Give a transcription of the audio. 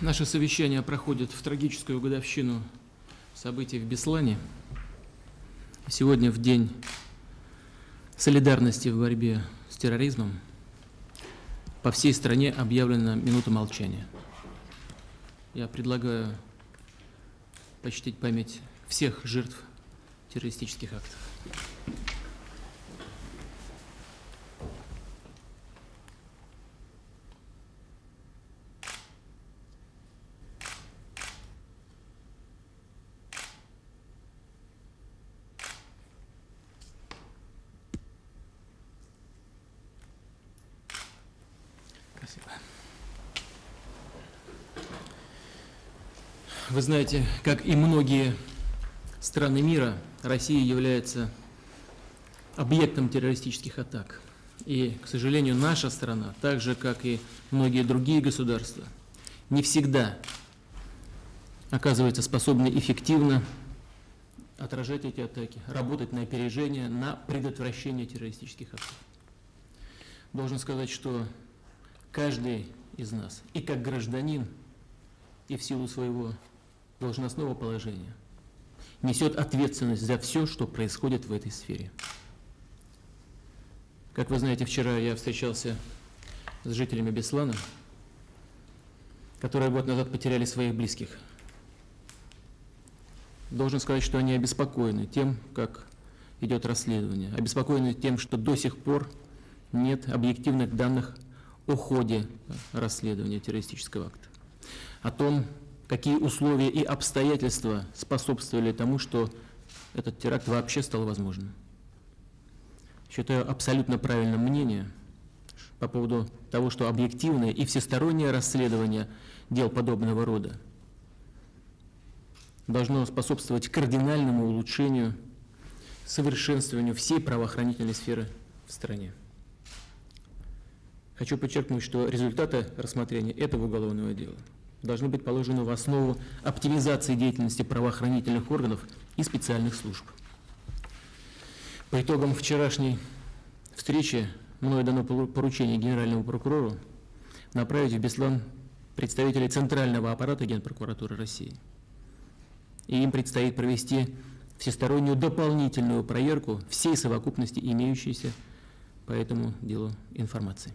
Наше совещание проходит в трагическую годовщину событий в Беслане. Сегодня в день солидарности в борьбе с терроризмом по всей стране объявлена минута молчания. Я предлагаю почтить память всех жертв террористических актов. Спасибо. Вы знаете, как и многие страны мира, Россия является объектом террористических атак. И, к сожалению, наша страна, так же, как и многие другие государства, не всегда оказывается способна эффективно отражать эти атаки, работать на опережение, на предотвращение террористических атак. Должен сказать, что каждый из нас, и как гражданин, и в силу своего должностного положения, несет ответственность за все, что происходит в этой сфере. Как вы знаете, вчера я встречался с жителями Беслана, которые год назад потеряли своих близких. Должен сказать, что они обеспокоены тем, как идет расследование, обеспокоены тем, что до сих пор нет объективных данных о ходе расследования террористического акта, о том, какие условия и обстоятельства способствовали тому, что этот теракт вообще стал возможным. Считаю абсолютно правильным мнение по поводу того, что объективное и всестороннее расследование дел подобного рода должно способствовать кардинальному улучшению, совершенствованию всей правоохранительной сферы в стране. Хочу подчеркнуть, что результаты рассмотрения этого уголовного дела должны быть положены в основу оптимизации деятельности правоохранительных органов и специальных служб. По итогам вчерашней встречи мною дано поручение генеральному прокурору направить в Беслан представителей Центрального аппарата Генпрокуратуры России. И им предстоит провести всестороннюю дополнительную проверку всей совокупности имеющейся по этому делу информации.